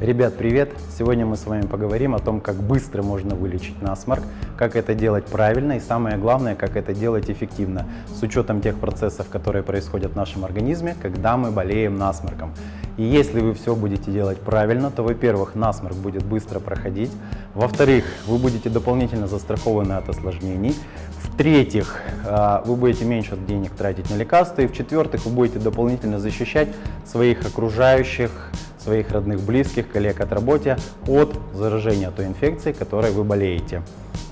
Ребят, привет! Сегодня мы с вами поговорим о том, как быстро можно вылечить насморк, как это делать правильно и самое главное, как это делать эффективно, с учетом тех процессов, которые происходят в нашем организме, когда мы болеем насморком. И если вы все будете делать правильно, то, во-первых, насморк будет быстро проходить, во-вторых, вы будете дополнительно застрахованы от осложнений, в-третьих, а, вы будете меньше денег тратить на лекарства, и в-четвертых, вы будете дополнительно защищать своих окружающих, своих родных, близких, коллег от работы от заражения той инфекции, которой вы болеете.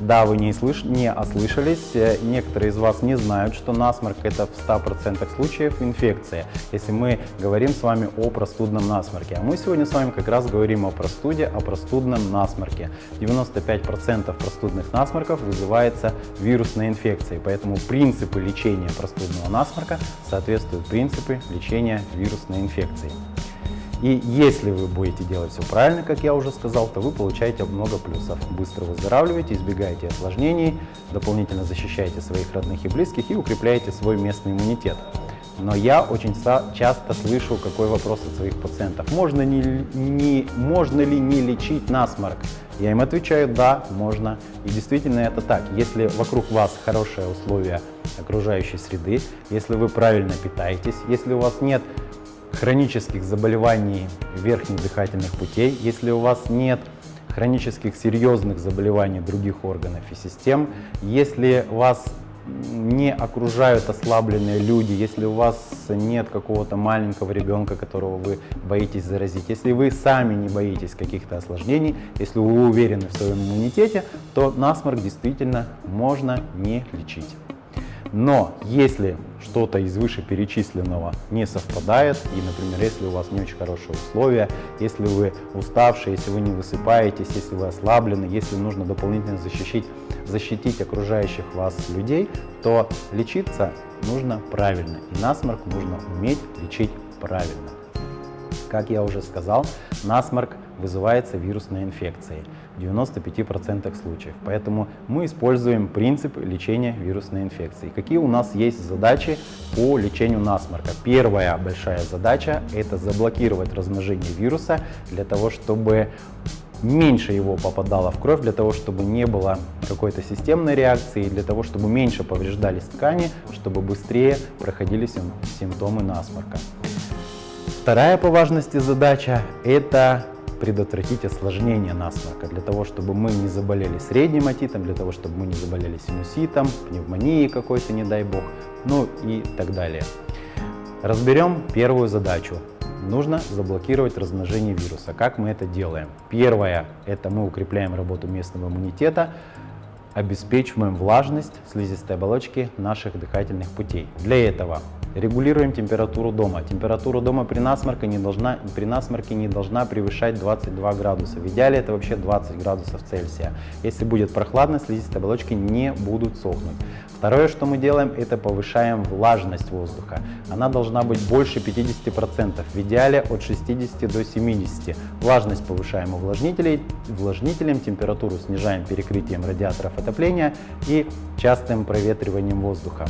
Да, вы не, слыш... не ослышались, э, некоторые из вас не знают, что насморк это в 100% случаев инфекция, если мы говорим с вами о простудном насморке. А мы сегодня с вами как раз говорим о простуде, о простудном насморке. 95% простудных насморков вызывается вирусной инфекцией, поэтому принципы лечения простудного насморка соответствуют принципы лечения вирусной инфекции. И если вы будете делать все правильно, как я уже сказал, то вы получаете много плюсов. Быстро выздоравливаете, избегаете осложнений, дополнительно защищаете своих родных и близких и укрепляете свой местный иммунитет. Но я очень часто слышу какой вопрос от своих пациентов. Можно, не, не, можно ли не лечить насморк? Я им отвечаю, да, можно. И действительно это так. Если вокруг вас хорошие условия окружающей среды, если вы правильно питаетесь, если у вас нет хронических заболеваний верхних дыхательных путей, если у вас нет хронических серьезных заболеваний других органов и систем, если вас не окружают ослабленные люди, если у вас нет какого-то маленького ребенка, которого вы боитесь заразить, если вы сами не боитесь каких-то осложнений, если вы уверены в своем иммунитете, то насморк действительно можно не лечить. Но если что-то из вышеперечисленного не совпадает, и, например, если у вас не очень хорошие условия, если вы уставшие, если вы не высыпаетесь, если вы ослаблены, если нужно дополнительно защитить, защитить окружающих вас людей, то лечиться нужно правильно. И насморк нужно уметь лечить правильно. Как я уже сказал, насморк вызывается вирусной инфекцией в 95% случаев. Поэтому мы используем принцип лечения вирусной инфекции. Какие у нас есть задачи по лечению насморка? Первая большая задача – это заблокировать размножение вируса для того, чтобы меньше его попадало в кровь, для того, чтобы не было какой-то системной реакции, для того, чтобы меньше повреждались ткани, чтобы быстрее проходили симптомы насморка. Вторая по важности задача – это предотвратить осложнение насморка, для того, чтобы мы не заболели средним отитом, для того, чтобы мы не заболели синуситом, пневмонией какой-то, не дай бог, ну и так далее. Разберем первую задачу. Нужно заблокировать размножение вируса. Как мы это делаем? Первое – это мы укрепляем работу местного иммунитета, обеспечиваем влажность слизистой оболочки наших дыхательных путей. Для этого Регулируем температуру дома. Температура дома при насморке не должна, при насморке не должна превышать 22 градуса. В идеале это вообще 20 градусов Цельсия. Если будет прохладно, слизистые оболочки не будут сохнуть. Второе, что мы делаем, это повышаем влажность воздуха. Она должна быть больше 50%, в идеале от 60 до 70. Влажность повышаем увлажнителей, увлажнителем, температуру снижаем перекрытием радиаторов отопления и частым проветриванием воздуха.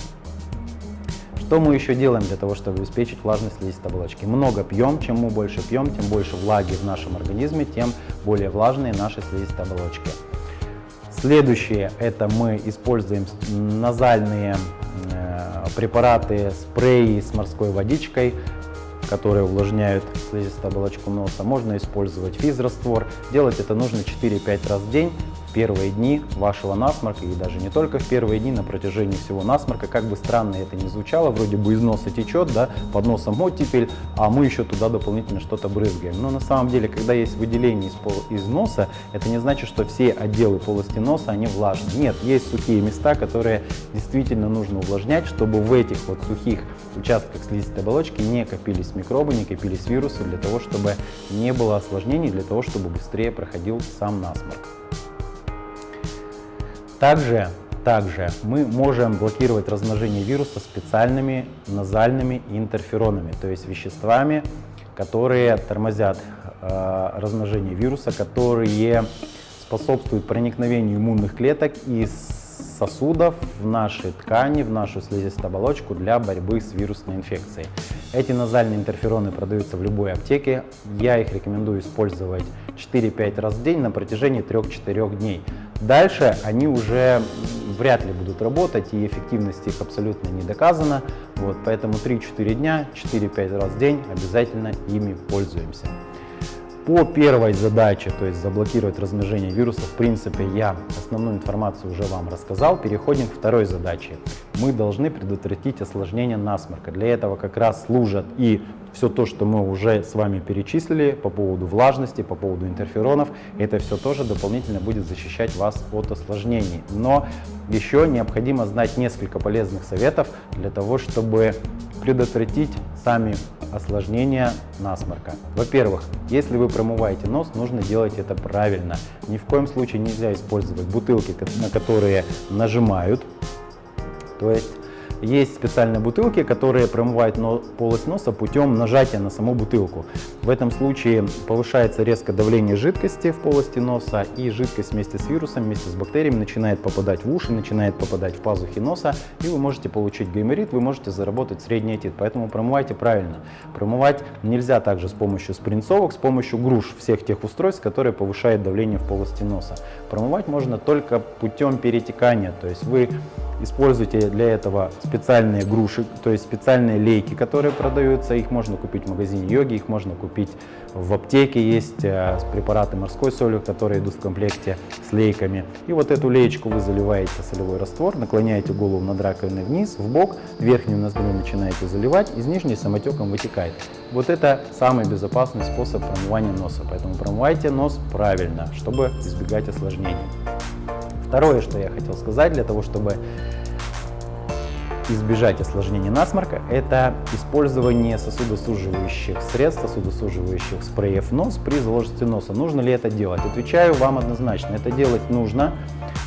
Что мы еще делаем для того, чтобы обеспечить влажность слизистой оболочки? Много пьем, чем мы больше пьем, тем больше влаги в нашем организме, тем более влажные наши слизистые оболочки. Следующее, это мы используем назальные э, препараты, спреи с морской водичкой, которые увлажняют слизистую оболочку носа. Можно использовать физраствор. Делать это нужно 4-5 раз в день первые дни вашего насморка, и даже не только в первые дни, на протяжении всего насморка, как бы странно это ни звучало, вроде бы из носа течет, да, под носом оттепель, а мы еще туда дополнительно что-то брызгаем. Но на самом деле, когда есть выделение из, пол, из носа, это не значит, что все отделы полости носа, они влажные. Нет, есть сухие места, которые действительно нужно увлажнять, чтобы в этих вот сухих участках слизистой оболочки не копились микробы, не копились вирусы, для того, чтобы не было осложнений, для того, чтобы быстрее проходил сам насморк. Также, также мы можем блокировать размножение вируса специальными назальными интерферонами, то есть веществами, которые тормозят э, размножение вируса, которые способствуют проникновению иммунных клеток и сосудов в наши ткани, в нашу слизистую оболочку для борьбы с вирусной инфекцией. Эти назальные интерфероны продаются в любой аптеке. Я их рекомендую использовать 4-5 раз в день на протяжении 3-4 дней. Дальше они уже вряд ли будут работать, и эффективность их абсолютно не доказана. Вот, поэтому 3-4 дня, 4-5 раз в день обязательно ими пользуемся. По первой задаче, то есть заблокировать размножение вируса, в принципе, я основную информацию уже вам рассказал. Переходим к второй задаче. Мы должны предотвратить осложнение насморка. Для этого как раз служат и все то, что мы уже с вами перечислили по поводу влажности, по поводу интерферонов, это все тоже дополнительно будет защищать вас от осложнений. Но еще необходимо знать несколько полезных советов для того, чтобы предотвратить сами осложнения насморка. Во-первых, если вы промываете нос, нужно делать это правильно. Ни в коем случае нельзя использовать бутылки, на которые нажимают. То есть специальные бутылки, которые промывают полость носа путем нажатия на саму бутылку. В этом случае повышается резко давление жидкости в полости носа, и жидкость вместе с вирусом, вместе с бактериями начинает попадать в уши, начинает попадать в пазухи носа, и вы можете получить гайморит, вы можете заработать средний отит. Поэтому промывайте правильно. Промывать нельзя также с помощью спринцовок, с помощью груш, всех тех устройств, которые повышают давление в полости носа. Промывать можно только путем перетекания, то есть вы Используйте для этого специальные груши, то есть специальные лейки, которые продаются. Их можно купить в магазине йоги, их можно купить в аптеке. Есть э, препараты морской солью, которые идут в комплекте с лейками. И вот эту леечку вы заливаете солевой раствор, наклоняете голову над раковиной вниз, в бок, верхнюю ноздрю начинаете заливать, из нижней самотеком вытекает. Вот это самый безопасный способ промывания носа, поэтому промывайте нос правильно, чтобы избегать осложнений. Второе, что я хотел сказать, для того, чтобы избежать осложнений насморка, это использование сосудосуживающих средств, сосудосуживающих спреев нос при заложенности носа. Нужно ли это делать? Отвечаю вам однозначно, это делать нужно,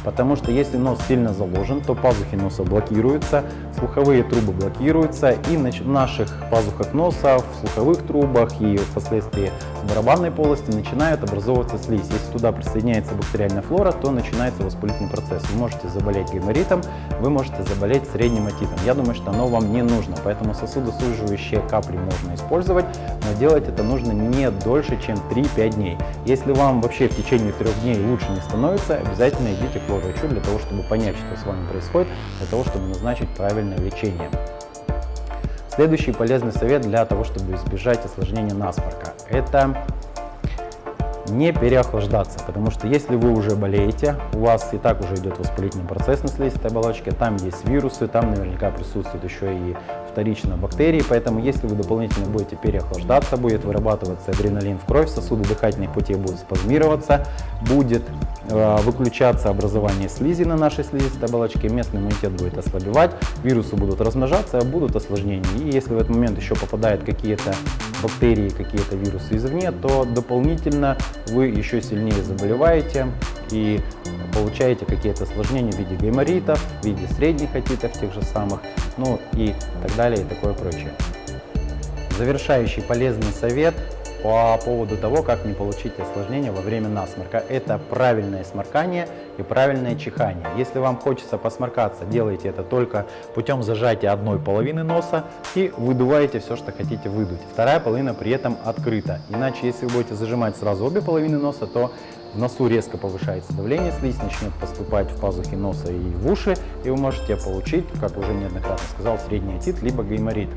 потому что если нос сильно заложен, то пазухи носа блокируются, слуховые трубы блокируются, и в наших пазухах носа, в слуховых трубах и впоследствии в барабанной полости начинает образовываться слизь. Если туда присоединяется бактериальная флора, то начинается воспалительный процесс. Вы можете заболеть гайморитом, вы можете заболеть средним отитом. Я думаю, что оно вам не нужно, поэтому сосудосуживающие капли можно использовать, но делать это нужно не дольше, чем 3-5 дней. Если вам вообще в течение трех дней лучше не становится, обязательно идите к врачу для того, чтобы понять, что с вами происходит, для того, чтобы назначить правильное лечение. Следующий полезный совет для того, чтобы избежать осложнения насморка – это не переохлаждаться, потому что если вы уже болеете, у вас и так уже идет воспалительный процесс на слизистой оболочке, там есть вирусы, там наверняка присутствуют еще и вторично бактерии, поэтому если вы дополнительно будете переохлаждаться, будет вырабатываться адреналин в кровь, сосуды дыхательных путей будут спазмироваться, будет э, выключаться образование слизи на нашей слизистой оболочке, местный иммунитет будет ослабевать, вирусы будут размножаться, будут осложнения. И если в этот момент еще попадают какие-то бактерии, какие-то вирусы извне, то дополнительно вы еще сильнее заболеваете и получаете какие-то осложнения в виде гайморитов, в виде средних отитов тех же самых, ну и так далее и такое прочее. Завершающий полезный совет по поводу того, как не получить осложнения во время насморка. Это правильное сморкание и правильное чихание. Если вам хочется посморкаться, делайте это только путем зажатия одной половины носа и выдуваете все, что хотите выдуть. Вторая половина при этом открыта. Иначе, если вы будете зажимать сразу обе половины носа, то в носу резко повышается давление, слизь начнет поступать в пазухи носа и в уши, и вы можете получить, как уже неоднократно сказал, средний отит, либо гайморит.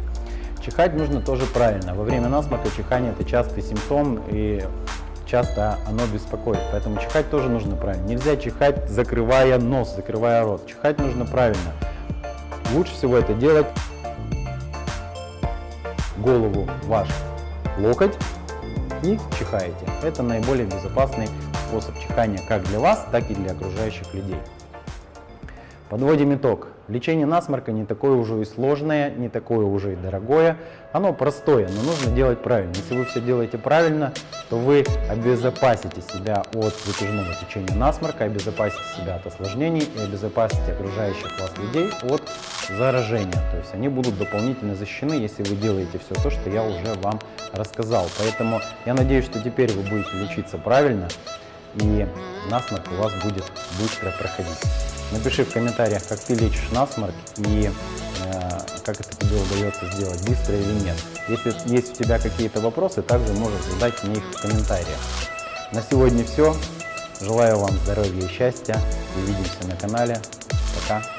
Чихать нужно тоже правильно. Во время насморка чихание это частый симптом и часто оно беспокоит. Поэтому чихать тоже нужно правильно. Нельзя чихать, закрывая нос, закрывая рот. Чихать нужно правильно. Лучше всего это делать голову ваш локоть и чихаете. Это наиболее безопасный способ чихания как для вас, так и для окружающих людей. Подводим итог. Лечение насморка не такое уже и сложное, не такое уже и дорогое. Оно простое, но нужно делать правильно. Если вы все делаете правильно, то вы обезопасите себя от затяжного течения насморка, обезопасите себя от осложнений и обезопасите окружающих вас людей от заражения. То есть они будут дополнительно защищены, если вы делаете все то, что я уже вам рассказал. Поэтому я надеюсь, что теперь вы будете лечиться правильно и насморк у вас будет быстро проходить. Напиши в комментариях, как ты лечишь насморк и э, как это тебе удается сделать, быстро или нет. Если есть у тебя какие-то вопросы, также можешь задать мне их в комментариях. На сегодня все. Желаю вам здоровья и счастья. Увидимся на канале. Пока.